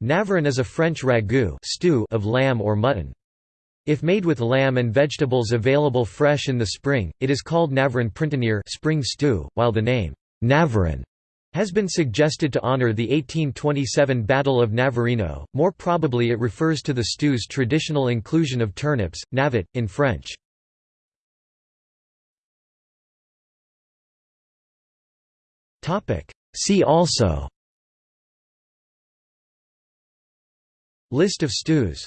Navarin is a French ragout stew of lamb or mutton. If made with lamb and vegetables available fresh in the spring, it is called Navarin printanier spring stew, while the name Navarin has been suggested to honor the 1827 Battle of Navarino, more probably it refers to the stew's traditional inclusion of turnips, navet, in French. See also List of stews